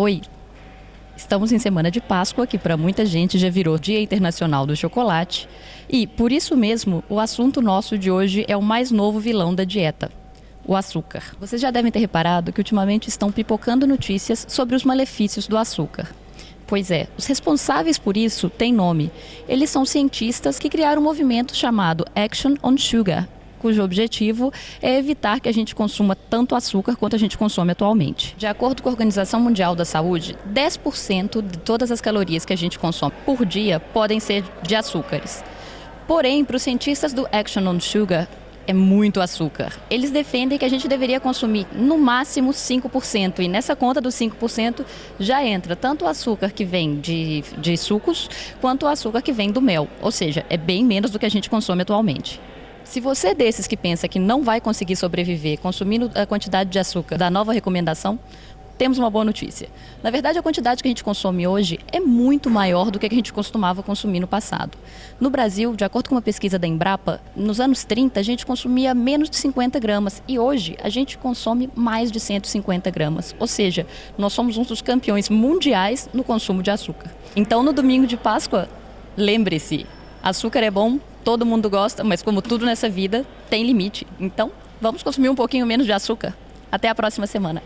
Oi, estamos em semana de Páscoa, que para muita gente já virou Dia Internacional do Chocolate, e por isso mesmo o assunto nosso de hoje é o mais novo vilão da dieta. O açúcar. Vocês já devem ter reparado que ultimamente estão pipocando notícias sobre os malefícios do açúcar. Pois é, os responsáveis por isso têm nome. Eles são cientistas que criaram um movimento chamado Action on Sugar, cujo objetivo é evitar que a gente consuma tanto açúcar quanto a gente consome atualmente. De acordo com a Organização Mundial da Saúde, 10% de todas as calorias que a gente consome por dia podem ser de açúcares. Porém, para os cientistas do Action on Sugar, é muito açúcar. Eles defendem que a gente deveria consumir no máximo 5%, e nessa conta dos 5% já entra tanto o açúcar que vem de, de sucos, quanto o açúcar que vem do mel. Ou seja, é bem menos do que a gente consome atualmente. Se você é desses que pensa que não vai conseguir sobreviver consumindo a quantidade de açúcar da nova recomendação, temos uma boa notícia. Na verdade, a quantidade que a gente consome hoje é muito maior do que a gente costumava consumir no passado. No Brasil, de acordo com uma pesquisa da Embrapa, nos anos 30 a gente consumia menos de 50 gramas e hoje a gente consome mais de 150 gramas. Ou seja, nós somos um dos campeões mundiais no consumo de açúcar. Então, no domingo de Páscoa, lembre-se: açúcar é bom, todo mundo gosta, mas como tudo nessa vida, tem limite. Então, vamos consumir um pouquinho menos de açúcar. Até a próxima semana.